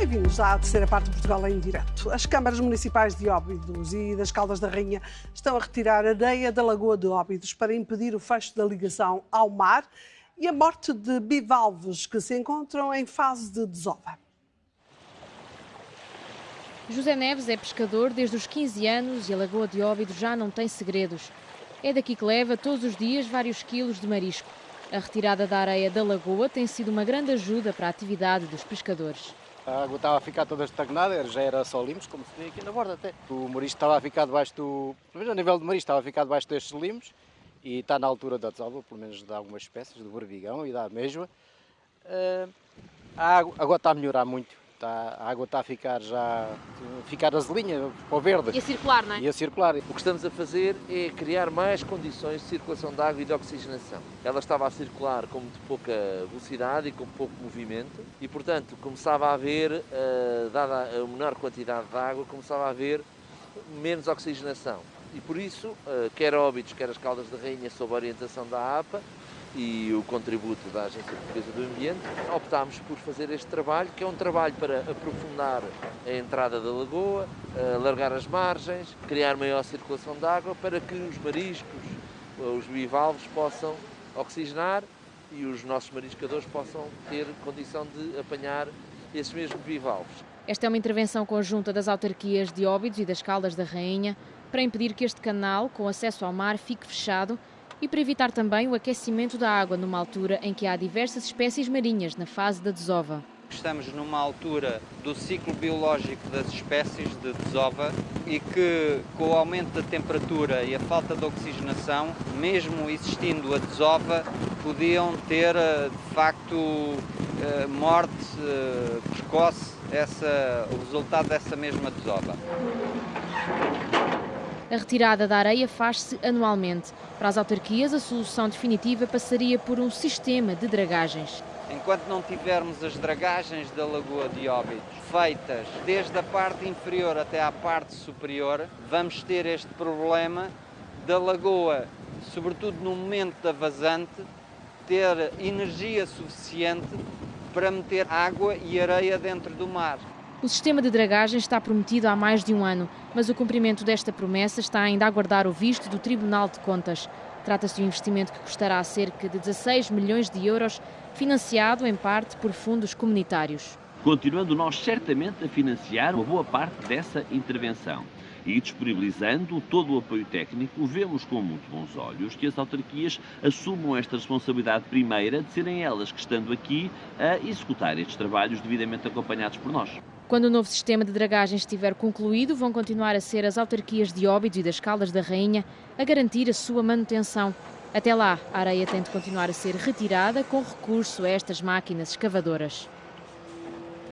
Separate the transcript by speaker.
Speaker 1: Bem-vindos à terceira parte de Portugal em direto. As câmaras municipais de Óbidos e das Caldas da Rainha estão a retirar areia da Lagoa de Óbidos para impedir o fecho da ligação ao mar e a morte de bivalves que se encontram em fase de desova.
Speaker 2: José Neves é pescador desde os 15 anos e a Lagoa de Óbidos já não tem segredos. É daqui que leva todos os dias vários quilos de marisco. A retirada da areia da lagoa tem sido uma grande ajuda para a atividade dos pescadores.
Speaker 3: A água estava a ficar toda estagnada, já era só limos, como se vê aqui na borda até. O marisco estava a ficar debaixo do... Pelo menos a nível de marisco estava a ficar debaixo destes limos e está na altura da desova, pelo menos de algumas espécies, do barbigão e da mesma. Uh, a água agora está a melhorar muito. Está, a água está a ficar já a ficar azelinha para o verde.
Speaker 2: E a circular, não é?
Speaker 3: E a circular.
Speaker 4: O que estamos a fazer é criar mais condições de circulação de água e de oxigenação. Ela estava a circular com muito pouca velocidade e com pouco movimento e, portanto, começava a haver, uh, dada a menor quantidade de água, começava a haver menos oxigenação. E por isso, uh, quer Óbitos, quer as Caldas da Rainha, sob a orientação da APA, e o contributo da Agência Portuguesa do Ambiente, optámos por fazer este trabalho, que é um trabalho para aprofundar a entrada da lagoa, alargar as margens, criar maior circulação de água para que os mariscos, os bivalves possam oxigenar e os nossos mariscadores possam ter condição de apanhar esses mesmos bivalves.
Speaker 2: Esta é uma intervenção conjunta das autarquias de Óbidos e das Caldas da Rainha para impedir que este canal, com acesso ao mar, fique fechado e para evitar também o aquecimento da água numa altura em que há diversas espécies marinhas na fase da desova.
Speaker 5: Estamos numa altura do ciclo biológico das espécies de desova e que, com o aumento da temperatura e a falta de oxigenação, mesmo existindo a desova, podiam ter eh, de facto eh, morte eh, precoce, essa, o resultado dessa mesma desova.
Speaker 2: A retirada da areia faz-se anualmente. Para as autarquias, a solução definitiva passaria por um sistema de dragagens.
Speaker 5: Enquanto não tivermos as dragagens da Lagoa de Óbidos feitas desde a parte inferior até à parte superior, vamos ter este problema da lagoa, sobretudo no momento da vazante, ter energia suficiente para meter água e areia dentro do mar.
Speaker 2: O sistema de dragagem está prometido há mais de um ano, mas o cumprimento desta promessa está ainda a aguardar o visto do Tribunal de Contas. Trata-se de um investimento que custará cerca de 16 milhões de euros, financiado em parte por fundos comunitários.
Speaker 6: Continuando nós certamente a financiar uma boa parte dessa intervenção e disponibilizando todo o apoio técnico, vemos com muito bons olhos que as autarquias assumam esta responsabilidade primeira de serem elas que, estando aqui, a executar estes trabalhos devidamente acompanhados por nós.
Speaker 2: Quando o novo sistema de dragagem estiver concluído, vão continuar a ser as autarquias de Óbidos e das Caldas da Rainha a garantir a sua manutenção. Até lá, a areia tem de continuar a ser retirada com recurso a estas máquinas escavadoras.